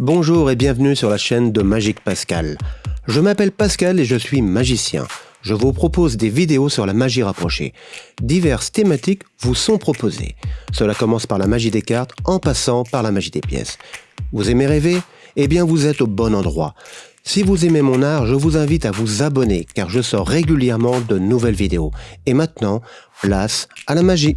Bonjour et bienvenue sur la chaîne de Magique Pascal. Je m'appelle Pascal et je suis magicien. Je vous propose des vidéos sur la magie rapprochée. Diverses thématiques vous sont proposées. Cela commence par la magie des cartes en passant par la magie des pièces. Vous aimez rêver? Eh bien vous êtes au bon endroit. Si vous aimez mon art, je vous invite à vous abonner car je sors régulièrement de nouvelles vidéos. Et maintenant, place à la magie.